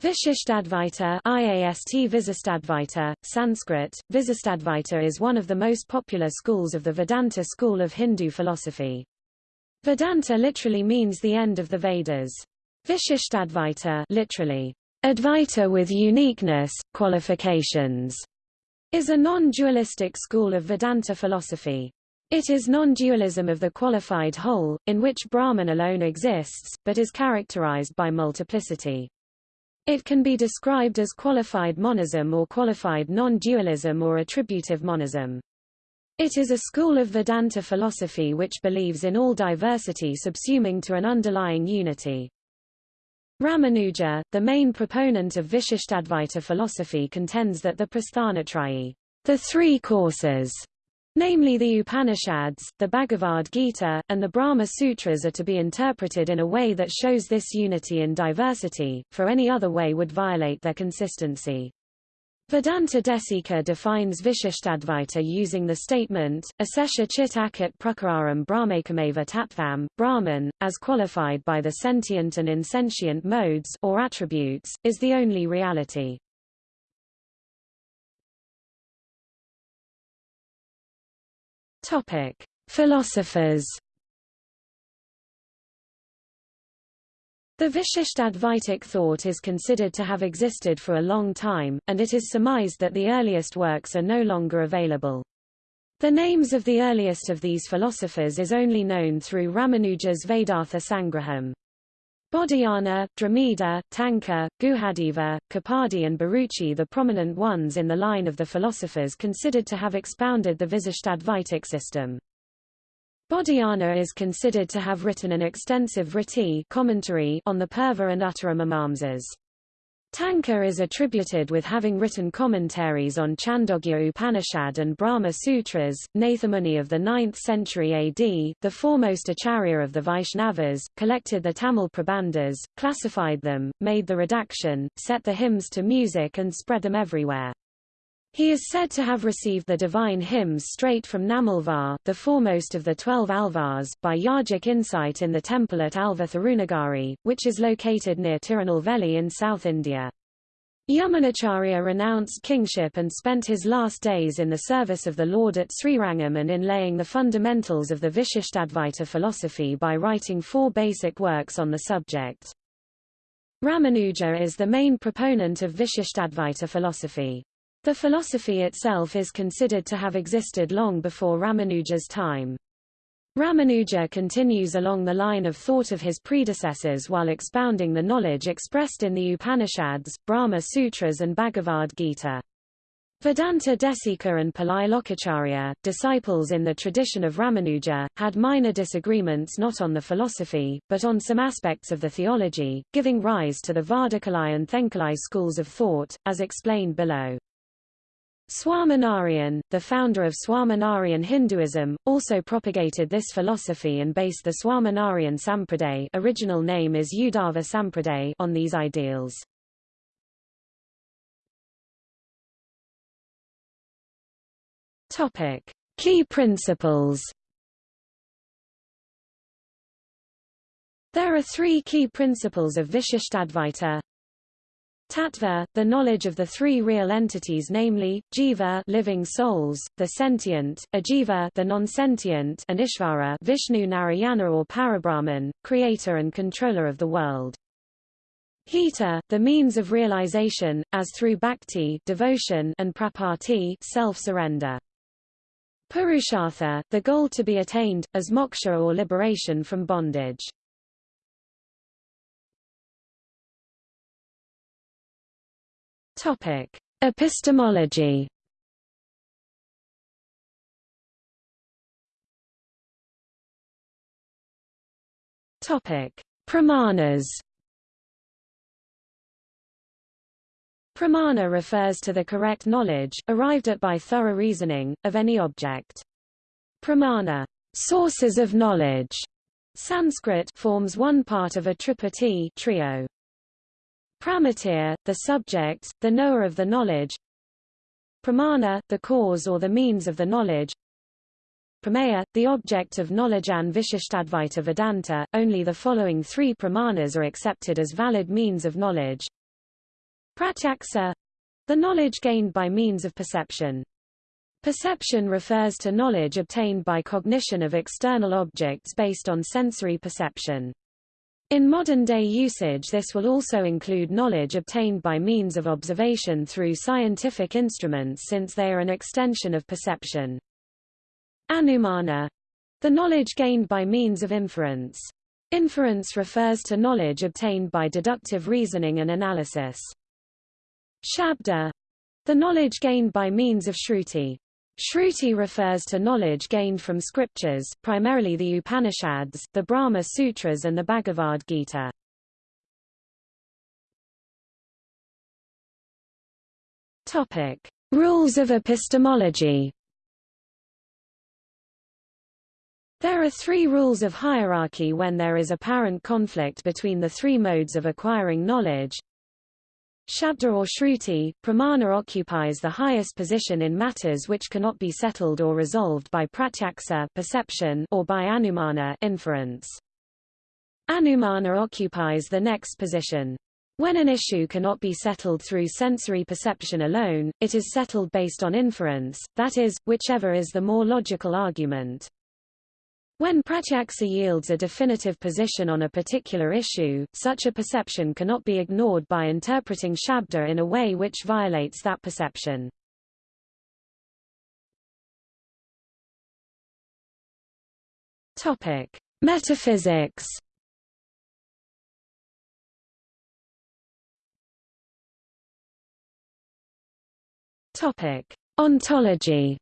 Vishishtadvaita IAST Visistadvaita, Sanskrit, Visistadvaita is one of the most popular schools of the Vedanta school of Hindu philosophy. Vedanta literally means the end of the Vedas. Vishishtadvaita literally, Advaita with uniqueness, qualifications, is a non-dualistic school of Vedanta philosophy. It is non-dualism of the qualified whole, in which Brahman alone exists, but is characterized by multiplicity. It can be described as qualified monism or qualified non-dualism or attributive monism. It is a school of Vedanta philosophy which believes in all diversity subsuming to an underlying unity. Ramanuja, the main proponent of Vishishtadvaita philosophy contends that the Prasthanatrayi, the three courses, namely the Upanishads, the Bhagavad Gita, and the Brahma Sutras are to be interpreted in a way that shows this unity in diversity, for any other way would violate their consistency. Vedanta Desika defines Vishishtadvaita using the statement, Asesha chit akat prakararam brahmakameva tattvam, Brahman, as qualified by the sentient and insentient modes or attributes, is the only reality. Topic: Philosophers. The Vishishtadvaitic thought is considered to have existed for a long time, and it is surmised that the earliest works are no longer available. The names of the earliest of these philosophers is only known through Ramanuja's Vedartha Sangraham. Bodhayana, Dramida, Tanka, Guhadeva, Kapardi and Bharuchi the prominent ones in the line of the philosophers considered to have expounded the Vishishtadvaitic system. Bodhayana is considered to have written an extensive Vritti commentary on the Purva and Uttaramimamsas. Tanka is attributed with having written commentaries on Chandogya Upanishad and Brahma Sutras. Nathamuni of the 9th century AD, the foremost acharya of the Vaishnavas, collected the Tamil Prabandhas, classified them, made the redaction, set the hymns to music and spread them everywhere. He is said to have received the divine hymns straight from Nammalvar, the foremost of the twelve alvars, by yogic insight in the temple at Alva Thirunagari, which is located near Tirunelveli in South India. Yamunacharya renounced kingship and spent his last days in the service of the Lord at Srirangam and in laying the fundamentals of the Vishishtadvaita philosophy by writing four basic works on the subject. Ramanuja is the main proponent of Vishishtadvaita philosophy. The philosophy itself is considered to have existed long before Ramanuja's time. Ramanuja continues along the line of thought of his predecessors while expounding the knowledge expressed in the Upanishads, Brahma Sutras and Bhagavad Gita. Vedanta Desika and Pillai Lokacharya, disciples in the tradition of Ramanuja, had minor disagreements not on the philosophy, but on some aspects of the theology, giving rise to the Vadakalai and Thenkalai schools of thought, as explained below. Swaminarayan, the founder of Swaminarayan Hinduism, also propagated this philosophy and based the Swaminarayan Sampraday original name is Uddhava Sampraday on these ideals. Topic. Key principles There are three key principles of Vishishtadvaita Tattva, the knowledge of the three real entities namely, jiva living souls, the sentient, ajiva the non-sentient and Ishvara Vishnu Narayana or Parabrahman, creator and controller of the world. Hita, the means of realization, as through bhakti devotion and prapatti self-surrender. Purushartha, the goal to be attained, as moksha or liberation from bondage. Topic: Epistemology. Topic: Pramanas. Pramana refers to the correct knowledge, arrived at by thorough reasoning, of any object. Pramana, sources of knowledge, Sanskrit forms one part of a triputi trio. Pramatir, the subject, the knower of the knowledge. Pramana, the cause or the means of the knowledge. Prameya, the object of knowledge and Vishishtadvaita Vedanta, only the following three pramanas are accepted as valid means of knowledge. Pratyaksa the knowledge gained by means of perception. Perception refers to knowledge obtained by cognition of external objects based on sensory perception. In modern-day usage this will also include knowledge obtained by means of observation through scientific instruments since they are an extension of perception. Anumana the knowledge gained by means of inference. Inference refers to knowledge obtained by deductive reasoning and analysis. Shabda the knowledge gained by means of shruti. Shruti refers to knowledge gained from scriptures, primarily the Upanishads, the Brahma Sutras and the Bhagavad Gita. Topic: Rules of epistemology. There are three rules of hierarchy when there is apparent conflict between the three modes of acquiring knowledge. Shabda or Shruti, Pramana occupies the highest position in matters which cannot be settled or resolved by pratyaksa perception or by anumana inference. Anumana occupies the next position. When an issue cannot be settled through sensory perception alone, it is settled based on inference, that is, whichever is the more logical argument. When pratyaksa yields a definitive position on a particular issue, such a perception cannot be ignored by interpreting shabda in a way which violates that perception. Topic: Metaphysics. Topic: Ontology.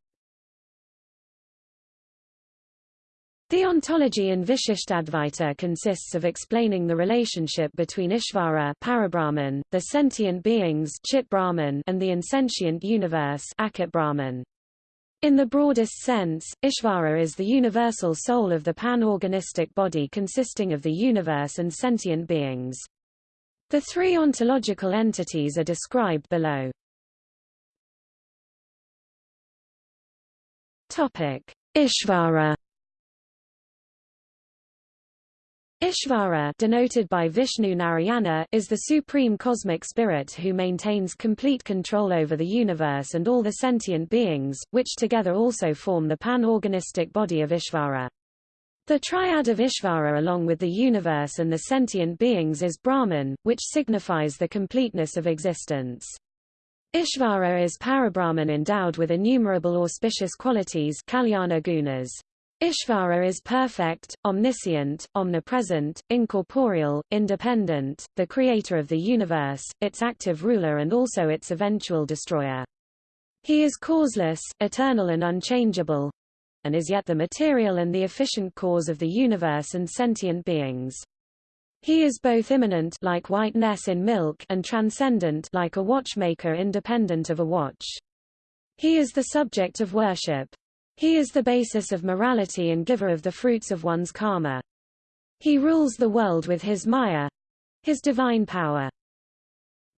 The ontology in Vishishtadvaita consists of explaining the relationship between Ishvara Parabrahman, the sentient beings Chit Brahman, and the insentient universe Akit Brahman. In the broadest sense, Ishvara is the universal soul of the pan-organistic body consisting of the universe and sentient beings. The three ontological entities are described below. Topic: Ishvara Ishvara denoted by Vishnu Narayana is the supreme cosmic spirit who maintains complete control over the universe and all the sentient beings, which together also form the pan-organistic body of Ishvara. The triad of Ishvara along with the universe and the sentient beings is Brahman, which signifies the completeness of existence. Ishvara is Parabrahman endowed with innumerable auspicious qualities Kalyana gunas. Ishvara is perfect, omniscient, omnipresent, incorporeal, independent, the creator of the universe, its active ruler and also its eventual destroyer. He is causeless, eternal and unchangeable, and is yet the material and the efficient cause of the universe and sentient beings. He is both immanent like whiteness in milk and transcendent like a watchmaker independent of a watch. He is the subject of worship. He is the basis of morality and giver of the fruits of one's karma. He rules the world with his maya, his divine power.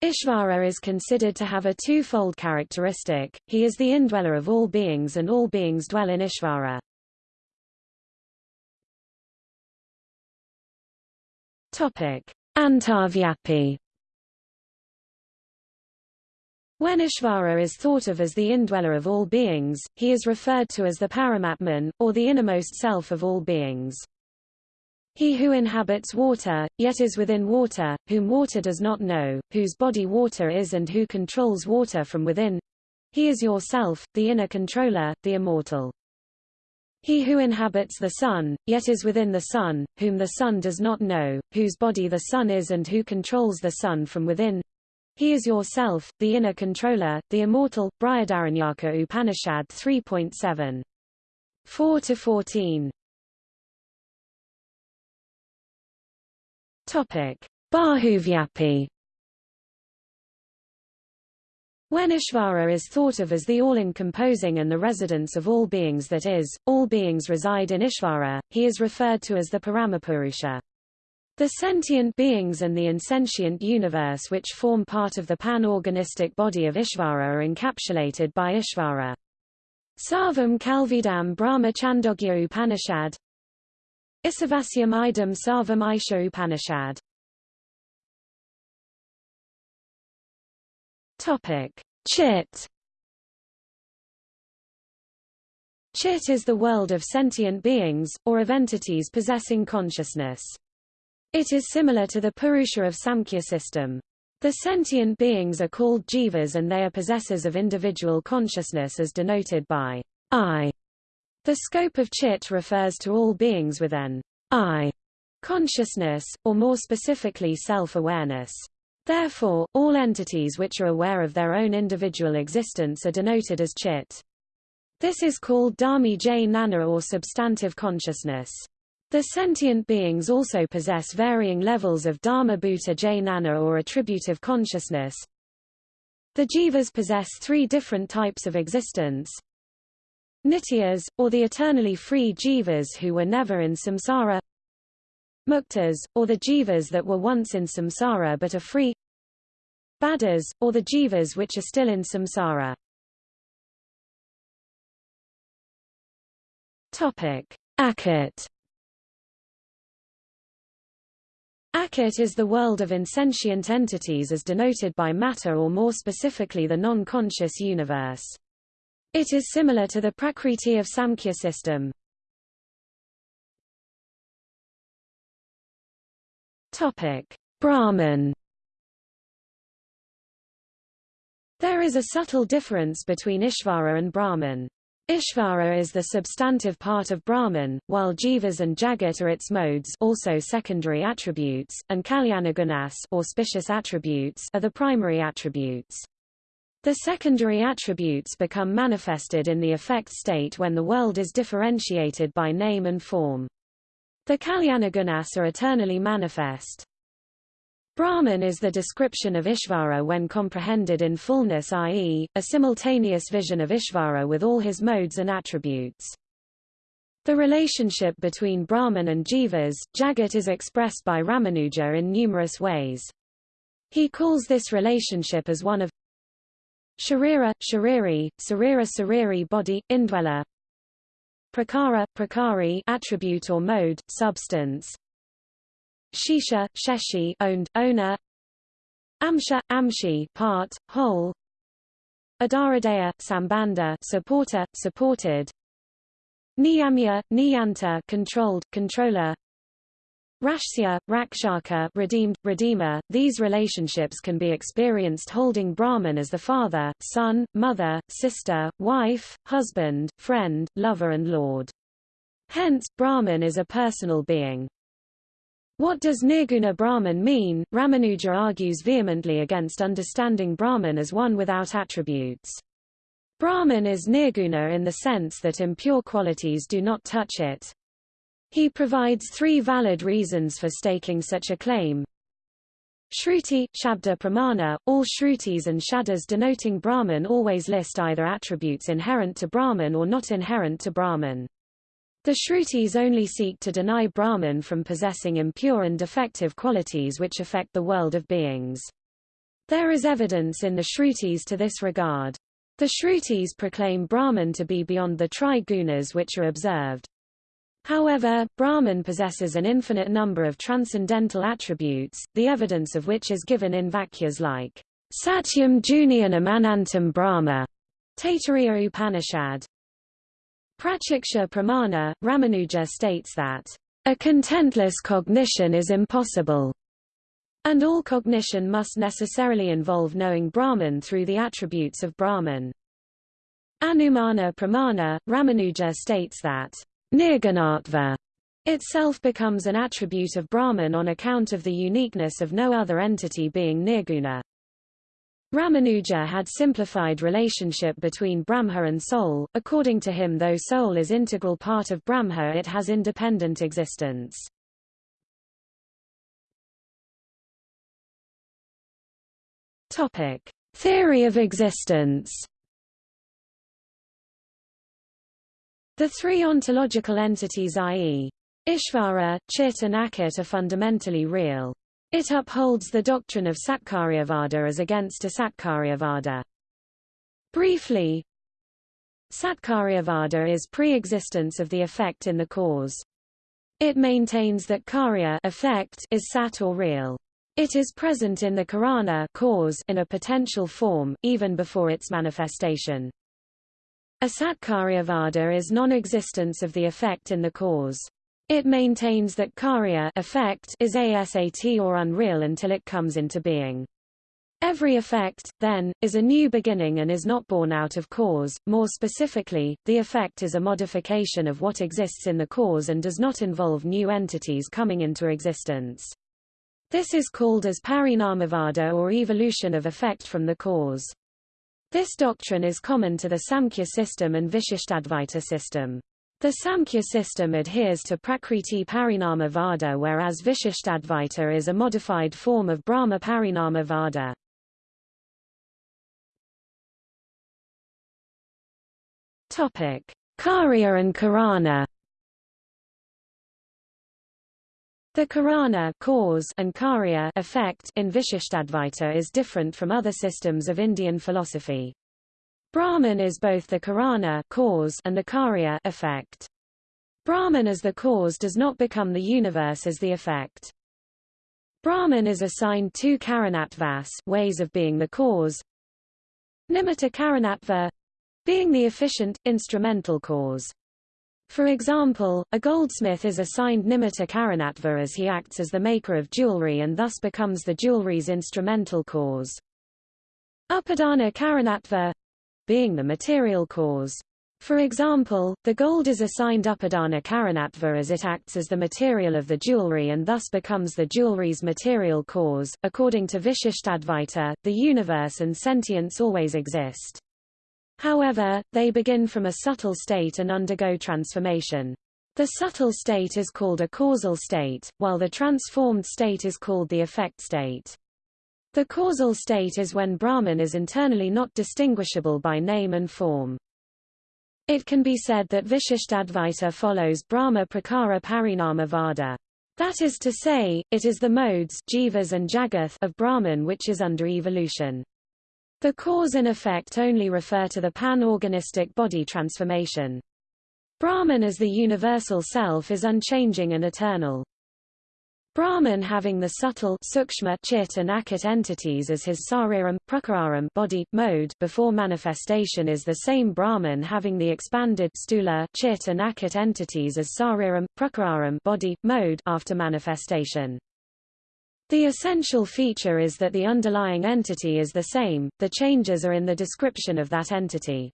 Ishvara is considered to have a twofold characteristic, he is the indweller of all beings and all beings dwell in Ishvara. Topic. When Ishvara is thought of as the indweller of all beings, he is referred to as the Paramatman, or the innermost self of all beings. He who inhabits water, yet is within water, whom water does not know, whose body water is and who controls water from within. He is yourself, the inner controller, the immortal. He who inhabits the sun, yet is within the sun, whom the sun does not know, whose body the sun is and who controls the sun from within. He is yourself, the inner controller, the immortal. Brihadaranyaka Upanishad 3.7. 4 to 14. Topic. Bahuvyapi When Ishvara is thought of as the all-encompassing and the residence of all beings that is, all beings reside in Ishvara, he is referred to as the Paramapurusha. The sentient beings and the insentient universe which form part of the pan-organistic body of Ishvara are encapsulated by Ishvara. Sarvam Kalvidam Brahma Chandogya Upanishad Isavasyam Idam Sarvam Isha Upanishad Topic: Chit. Chit is the world of sentient beings, or of entities possessing consciousness. It is similar to the Purusha of Samkhya system. The sentient beings are called jivas and they are possessors of individual consciousness as denoted by I. The scope of chit refers to all beings with an I consciousness, or more specifically self-awareness. Therefore, all entities which are aware of their own individual existence are denoted as chit. This is called dharmi jnana or substantive consciousness. The sentient beings also possess varying levels of dharma bhuta jnana or attributive consciousness. The jivas possess three different types of existence. Nityas, or the eternally free jivas who were never in samsara. Muktas, or the jivas that were once in samsara but are free. Baddhas, or the jivas which are still in samsara. Topic: Akit is the world of insentient entities as denoted by matter or more specifically the non-conscious universe. It is similar to the Prakriti of Samkhya system. Topic: Brahman There is a subtle difference between Ishvara and Brahman. Ishvara is the substantive part of Brahman, while Jivas and Jagat are its modes also secondary attributes, and Kalyanagunas auspicious attributes are the primary attributes. The secondary attributes become manifested in the effect state when the world is differentiated by name and form. The Kalyanagunas are eternally manifest. Brahman is the description of Ishvara when comprehended in fullness i.e., a simultaneous vision of Ishvara with all his modes and attributes. The relationship between Brahman and Jivas, Jagat is expressed by Ramanuja in numerous ways. He calls this relationship as one of Sharira, Shariri, Sarira Sariri body, indweller Prakara, Prakari attribute or mode, substance Shesha, Sheshi owned, owner Amsha, Amshi part, whole Adaradaya, Sambanda supporter, supported Niyamya, Niyanta controlled, controller Rakshya, Rakshaka redeemed, redeemer. These relationships can be experienced holding Brahman as the father, son, mother, sister, wife, husband, friend, lover and lord. Hence, Brahman is a personal being. What does Nirguna Brahman mean? Ramanuja argues vehemently against understanding Brahman as one without attributes. Brahman is nirguna in the sense that impure qualities do not touch it. He provides three valid reasons for staking such a claim. Shruti, Shabda Pramana, all Shrutis and Shabdas denoting Brahman always list either attributes inherent to Brahman or not inherent to Brahman. The Shrutis only seek to deny Brahman from possessing impure and defective qualities which affect the world of beings. There is evidence in the Shrutis to this regard. The Shrutis proclaim Brahman to be beyond the tri-gunas which are observed. However, Brahman possesses an infinite number of transcendental attributes, the evidence of which is given in Vakyas like Satyam Jnanam Anantam Brahma, Taittiriya Upanishad. Pratyaksha Pramana, Ramanuja states that, a contentless cognition is impossible, and all cognition must necessarily involve knowing Brahman through the attributes of Brahman. Anumana Pramana, Ramanuja states that, Nirgunatva itself becomes an attribute of Brahman on account of the uniqueness of no other entity being nirguna. Ramanuja had simplified relationship between Brahma and soul, according to him though soul is integral part of Brahma it has independent existence. Topic. Theory of existence The three ontological entities i.e. Ishvara, Chit and Akit are fundamentally real. It upholds the doctrine of Satkaryavada as against Asatkaryavada. Briefly, Satkaryavada is pre-existence of the effect in the cause. It maintains that karya effect is sat or real. It is present in the karana cause in a potential form, even before its manifestation. Asatkaryavada is non-existence of the effect in the cause. It maintains that karya effect is asat or unreal until it comes into being. Every effect, then, is a new beginning and is not born out of cause. More specifically, the effect is a modification of what exists in the cause and does not involve new entities coming into existence. This is called as parinamavada or evolution of effect from the cause. This doctrine is common to the Samkhya system and Vishishtadvaita system. The Samkhya system adheres to Prakriti Parinama Vada whereas Vishishtadvaita is a modified form of Brahma Parinama Vada. Karya and Karana. The Karana cause and Karya effect in Vishishtadvaita is different from other systems of Indian philosophy. Brahman is both the Karana cause and the Karya effect. Brahman as the cause does not become the universe as the effect. Brahman is assigned two Karanatvas ways of being the cause. Nimitta Karanatva being the efficient, instrumental cause. For example, a goldsmith is assigned nimitta karanatva as he acts as the maker of jewelry and thus becomes the jewelry's instrumental cause. Upadana karanatva being the material cause. For example, the gold is assigned upadana karanatva as it acts as the material of the jewelry and thus becomes the jewelry's material cause. According to Vishishtadvaita, the universe and sentience always exist. However, they begin from a subtle state and undergo transformation. The subtle state is called a causal state, while the transformed state is called the effect state. The causal state is when Brahman is internally not distinguishable by name and form. It can be said that Vishishtadvaita follows Brahma Prakara Parinama Vada. That is to say, it is the modes jivas and jagath of Brahman which is under evolution. The cause and effect only refer to the pan-organistic body transformation. Brahman as the universal self is unchanging and eternal. Brahman having the subtle sukshma chit and akat entities as his sariram, prakararam body, mode before manifestation is the same Brahman having the expanded stula chit and akat entities as sariram, prakararam body, mode after manifestation. The essential feature is that the underlying entity is the same, the changes are in the description of that entity.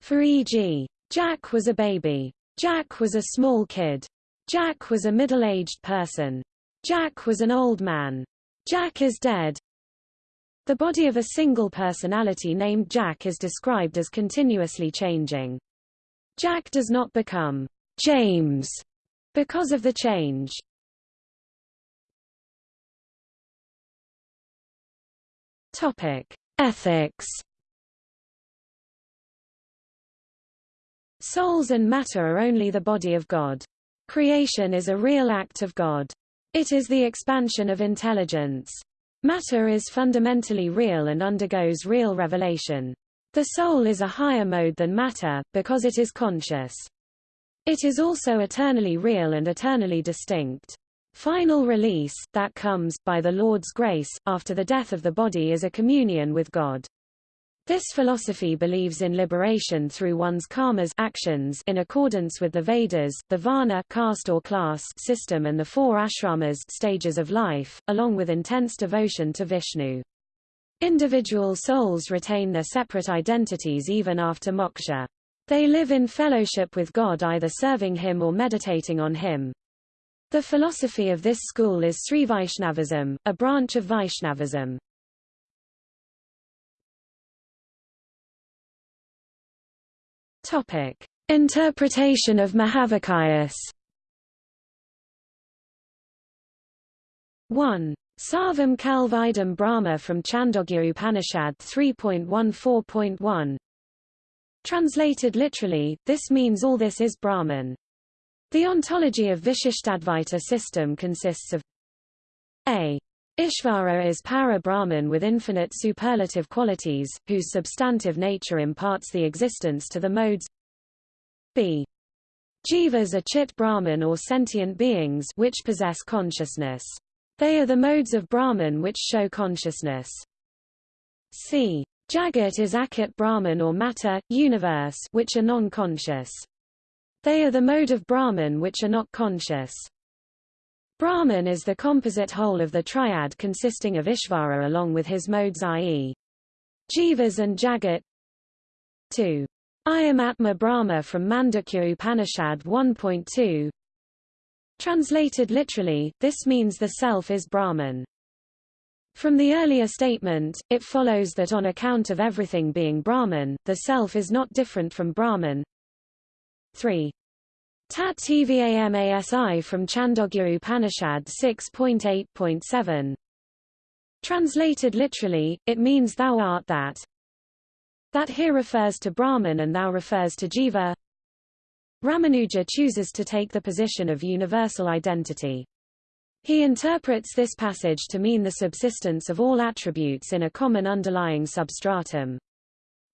For e.g., Jack was a baby. Jack was a small kid. Jack was a middle-aged person. Jack was an old man. Jack is dead. The body of a single personality named Jack is described as continuously changing. Jack does not become James because of the change. Topic: Ethics. Souls and matter are only the body of God. Creation is a real act of God. It is the expansion of intelligence. Matter is fundamentally real and undergoes real revelation. The soul is a higher mode than matter, because it is conscious. It is also eternally real and eternally distinct. Final release, that comes, by the Lord's grace, after the death of the body is a communion with God. This philosophy believes in liberation through one's karmas actions in accordance with the Vedas, the Varna caste or class system and the four ashramas stages of life, along with intense devotion to Vishnu. Individual souls retain their separate identities even after moksha. They live in fellowship with God either serving him or meditating on him. The philosophy of this school is Sri Vaishnavism, a branch of Vaishnavism. Topic: Interpretation of Mahavakyas. 1. Sarvam Kalvidam Brahma from Chandogya Upanishad 3.14.1 Translated literally, this means all this is Brahman. The ontology of Vishishtadvaita system consists of a. Ishvara is para-Brahman with infinite superlative qualities, whose substantive nature imparts the existence to the modes b. Jivas are chit Brahman or sentient beings which possess consciousness. They are the modes of Brahman which show consciousness. c. Jagat is Akit Brahman or matter, universe which are non-conscious. They are the mode of Brahman which are not conscious. Brahman is the composite whole of the triad consisting of Ishvara along with his modes i.e. Jivas and Jagat. 2. Ayam Atma Brahma from Mandukya Upanishad 1.2 Translated literally, this means the self is Brahman. From the earlier statement, it follows that on account of everything being Brahman, the self is not different from Brahman. 3. Tat Tvamasi from Chandogya Upanishad 6.8.7 Translated literally, it means thou art that. That here refers to Brahman and thou refers to Jiva. Ramanuja chooses to take the position of universal identity. He interprets this passage to mean the subsistence of all attributes in a common underlying substratum.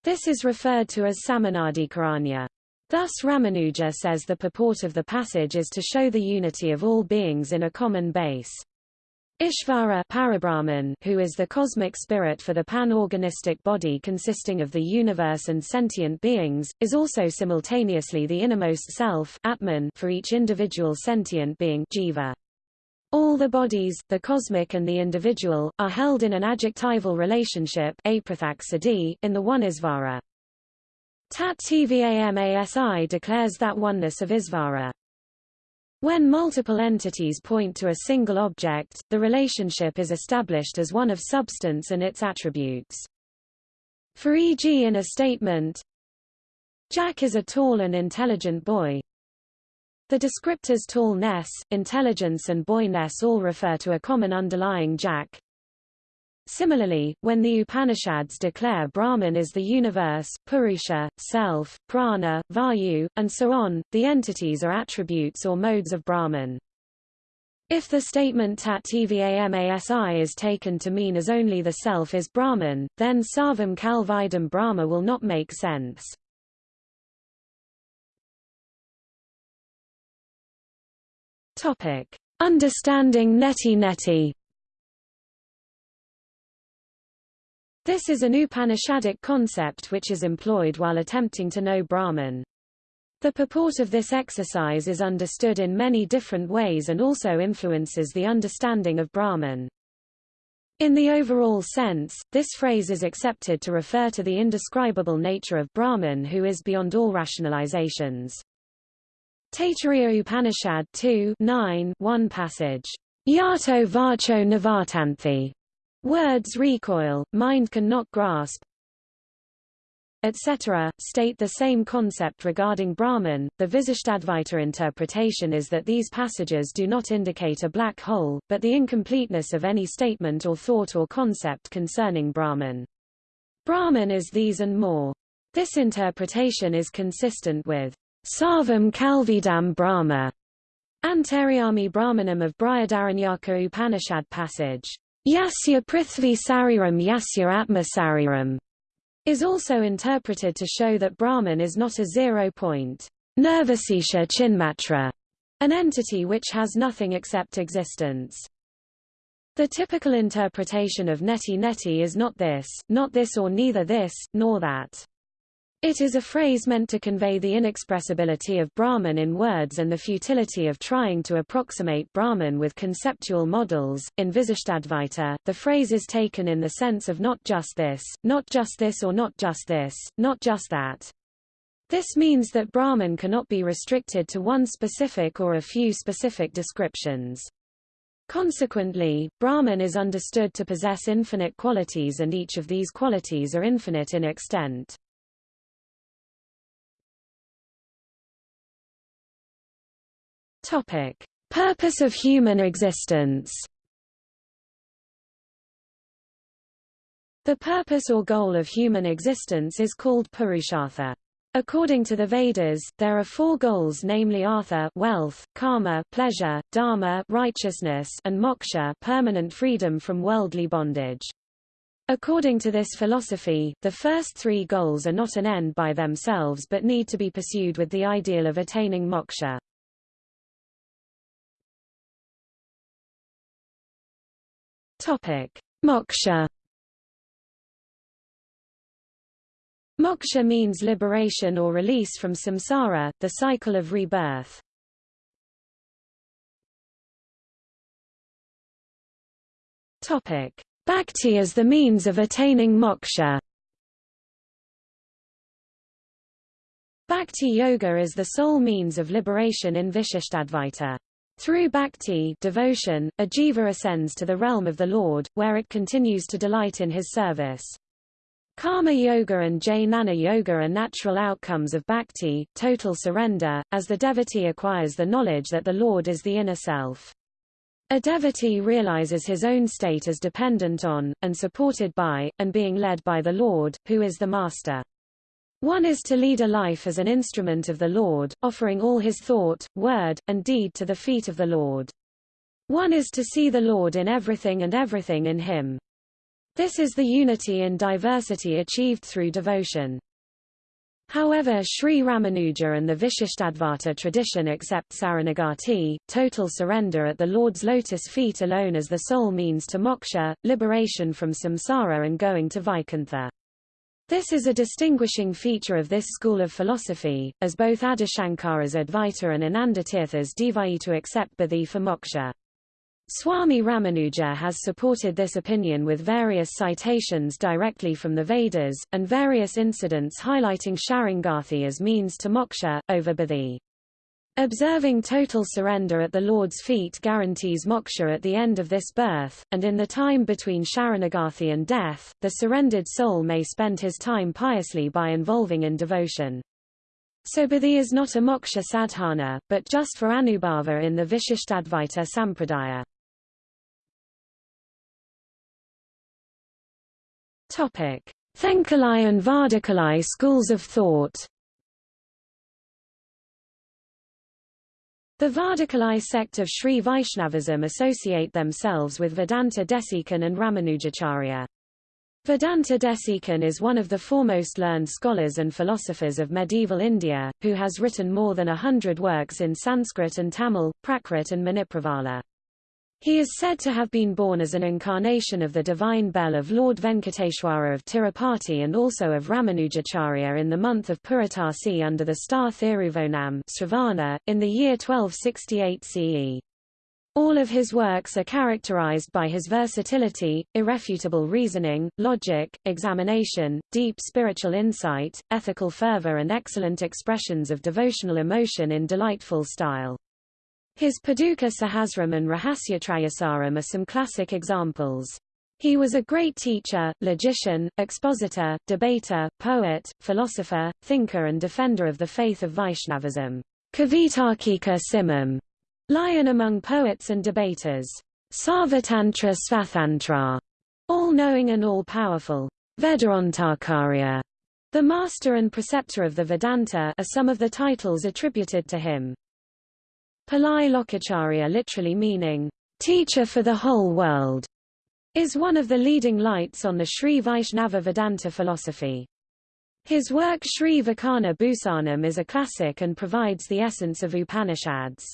This is referred to as Samanadikaranya. Thus Ramanuja says the purport of the passage is to show the unity of all beings in a common base. Ishvara Parabrahman, who is the cosmic spirit for the pan-organistic body consisting of the universe and sentient beings, is also simultaneously the innermost self Atman for each individual sentient being jiva. All the bodies, the cosmic and the individual, are held in an adjectival relationship in the one Isvara. Tat Tvamasi declares that oneness of Isvara. When multiple entities point to a single object, the relationship is established as one of substance and its attributes. For e.g. in a statement, Jack is a tall and intelligent boy. The descriptors tallness, intelligence and boyness all refer to a common underlying Jack, Similarly, when the Upanishads declare Brahman is the universe, Purusha, self, prana, vayu, and so on, the entities are attributes or modes of Brahman. If the statement tat tvamasi is taken to mean as only the self is Brahman, then sarvam kalvidam Brahma will not make sense. Understanding neti neti This is an Upanishadic concept which is employed while attempting to know Brahman. The purport of this exercise is understood in many different ways and also influences the understanding of Brahman. In the overall sense, this phrase is accepted to refer to the indescribable nature of Brahman who is beyond all rationalizations. Taittiriya Upanishad 2 9 1 passage. Yato varcho navartanthi Words recoil, mind cannot grasp, etc., state the same concept regarding Brahman. The Visishtadvaita interpretation is that these passages do not indicate a black hole, but the incompleteness of any statement or thought or concept concerning Brahman. Brahman is these and more. This interpretation is consistent with Sarvam Kalvidam Brahma, Antaryami Brahmanam of Brihadaranyaka Upanishad passage. Yasya Prithvi Sariram Yasya Atma Sariram is also interpreted to show that Brahman is not a zero-point Nirvisesha Chinmatra, an entity which has nothing except existence. The typical interpretation of neti neti is not this, not this or neither this, nor that. It is a phrase meant to convey the inexpressibility of Brahman in words and the futility of trying to approximate Brahman with conceptual models. In Visishtadvaita, the phrase is taken in the sense of not just this, not just this or not just this, not just that. This means that Brahman cannot be restricted to one specific or a few specific descriptions. Consequently, Brahman is understood to possess infinite qualities and each of these qualities are infinite in extent. Topic: Purpose of human existence. The purpose or goal of human existence is called Purushartha. According to the Vedas, there are four goals namely artha wealth, kama pleasure, dharma righteousness, and moksha permanent freedom from worldly bondage. According to this philosophy, the first three goals are not an end by themselves but need to be pursued with the ideal of attaining moksha. Topic: Moksha. Moksha means liberation or release from samsara, the cycle of rebirth. Topic: Bhakti as the means of attaining moksha. Bhakti yoga is the sole means of liberation in Vishishtadvaita. Through bhakti devotion, a jiva ascends to the realm of the Lord, where it continues to delight in his service. Karma yoga and jnana yoga are natural outcomes of bhakti, total surrender, as the devotee acquires the knowledge that the Lord is the inner self. A devotee realizes his own state as dependent on, and supported by, and being led by the Lord, who is the Master. One is to lead a life as an instrument of the Lord, offering all his thought, word, and deed to the feet of the Lord. One is to see the Lord in everything and everything in him. This is the unity in diversity achieved through devotion. However Sri Ramanuja and the Vishishtadvaita tradition accept Saranagati, total surrender at the Lord's lotus feet alone as the sole means to moksha, liberation from samsara and going to Vaikuntha. This is a distinguishing feature of this school of philosophy, as both Adishankara's Advaita and Anandatirtha's Dvaita accept Bodhi for moksha. Swami Ramanuja has supported this opinion with various citations directly from the Vedas, and various incidents highlighting Sharanagati as means to moksha, over Bodhi. Observing total surrender at the Lord's feet guarantees moksha at the end of this birth, and in the time between Sharanagati and death, the surrendered soul may spend his time piously by involving in devotion. So Bodhi is not a moksha sadhana, but just for anubhava in the Vishishtadvaita sampradaya. Topic: Thenkalai and Vadakalai schools of thought. The Vadakalai sect of Sri Vaishnavism associate themselves with Vedanta Desikan and Ramanujacharya. Vedanta Desikan is one of the foremost learned scholars and philosophers of medieval India, who has written more than a hundred works in Sanskrit and Tamil, Prakrit and Manipravala. He is said to have been born as an incarnation of the divine bell of Lord Venkateshwara of Tirupati and also of Ramanujacharya in the month of Puratasi under the star Thiruvonam Sravana, in the year 1268 CE. All of his works are characterized by his versatility, irrefutable reasoning, logic, examination, deep spiritual insight, ethical fervor and excellent expressions of devotional emotion in delightful style. His Paduka Sahasram and Rahasyatrayasaram are some classic examples. He was a great teacher, logician, expositor, debater, poet, philosopher, thinker and defender of the faith of Vaishnavism. Kavitarkika Simham, lion among poets and debaters. Sarvatantra Svathantra, all-knowing and all-powerful. Vedantacharya, the master and preceptor of the Vedanta are some of the titles attributed to him. Pillai Lokacharya literally meaning, teacher for the whole world, is one of the leading lights on the Sri Vaishnava Vedanta philosophy. His work Sri Vakana Bhusanam is a classic and provides the essence of Upanishads.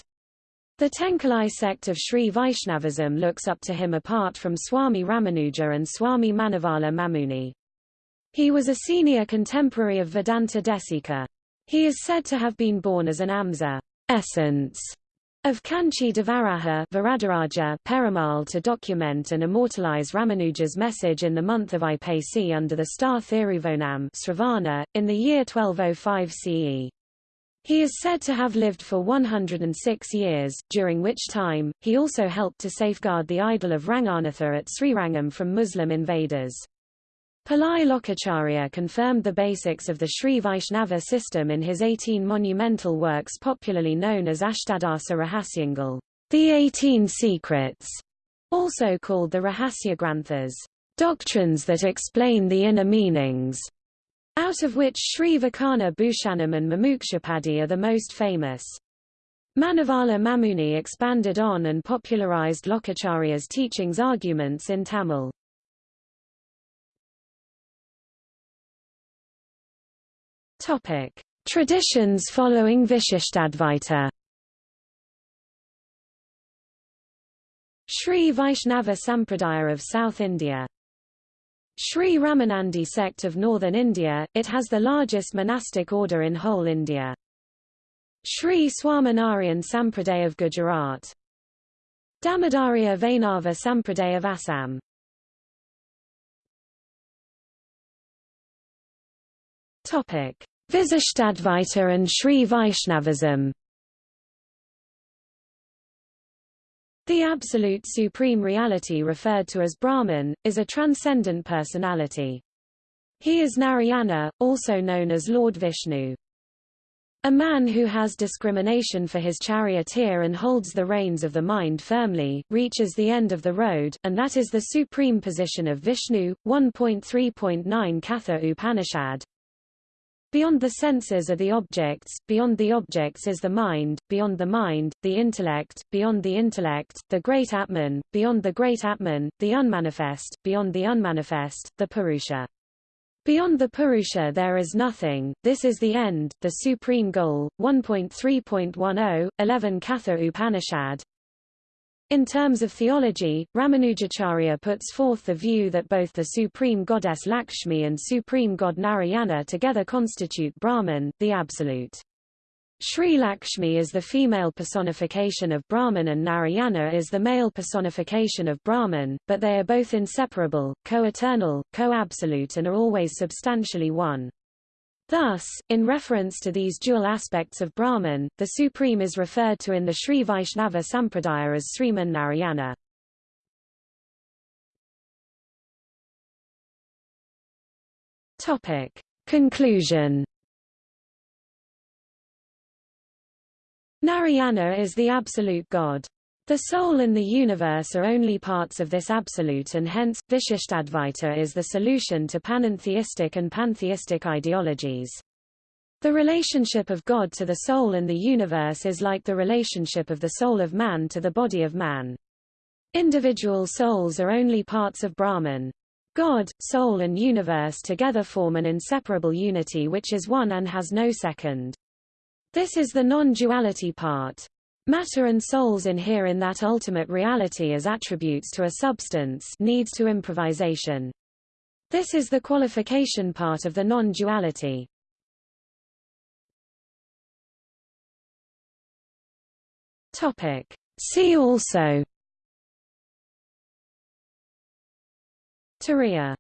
The Thenkalai sect of Sri Vaishnavism looks up to him apart from Swami Ramanuja and Swami Manavala Mamuni. He was a senior contemporary of Vedanta Desika. He is said to have been born as an Amsa essence of Kanchi Devaraja Varadaraja Perumal to document and immortalize Ramanuja's message in the month of Aipasi under the star Thiruvonam Sravana, in the year 1205 CE. He is said to have lived for 106 years, during which time, he also helped to safeguard the idol of Ranganatha at Srirangam from Muslim invaders. Pillai Lokacharya confirmed the basics of the Sri Vaishnava system in his 18 monumental works popularly known as Ashtadasa Rahasyangal, the 18 secrets, also called the Rahasya Granthas, doctrines that explain the inner meanings, out of which Sri Vakana Bhushanam and Mumukshupadi are the most famous. Manavala Mamuni expanded on and popularized Lokacharya's teachings arguments in Tamil. Topic: Traditions following Vishishtadvaita. Sri Vaishnava Sampradaya of South India. Sri Ramanandi sect of northern India, it has the largest monastic order in whole India. Sri Swaminarayan Sampradaya of Gujarat. Damodarya Vainava Sampradaya of Assam. Topic: Visishtadvaita and Sri Vaishnavism. The absolute supreme reality referred to as Brahman, is a transcendent personality. He is Narayana, also known as Lord Vishnu. A man who has discrimination for his charioteer and holds the reins of the mind firmly, reaches the end of the road, and that is the supreme position of Vishnu. 1.3.9 Katha Upanishad Beyond the senses are the objects, beyond the objects is the mind, beyond the mind, the intellect, beyond the intellect, the great Atman, beyond the great Atman, the unmanifest, beyond the unmanifest, the Purusha. Beyond the Purusha there is nothing, this is the end, the supreme goal. 1.3.10, 11 Katha Upanishad in terms of theology, Ramanujacharya puts forth the view that both the supreme goddess Lakshmi and supreme god Narayana together constitute Brahman, the Absolute. Sri Lakshmi is the female personification of Brahman and Narayana is the male personification of Brahman, but they are both inseparable, co-eternal, co-absolute and are always substantially one. Thus, in reference to these dual aspects of Brahman, the Supreme is referred to in the Sri Vaishnava Sampradaya as Sriman Narayana. Topic. Conclusion Narayana is the absolute God. The soul and the universe are only parts of this absolute and hence, Vishishtadvaita is the solution to panentheistic and pantheistic ideologies. The relationship of God to the soul and the universe is like the relationship of the soul of man to the body of man. Individual souls are only parts of Brahman. God, soul and universe together form an inseparable unity which is one and has no second. This is the non-duality part. Matter and souls inhere in that ultimate reality as attributes to a substance needs to improvisation. This is the qualification part of the non-duality. Topic. See also Turiya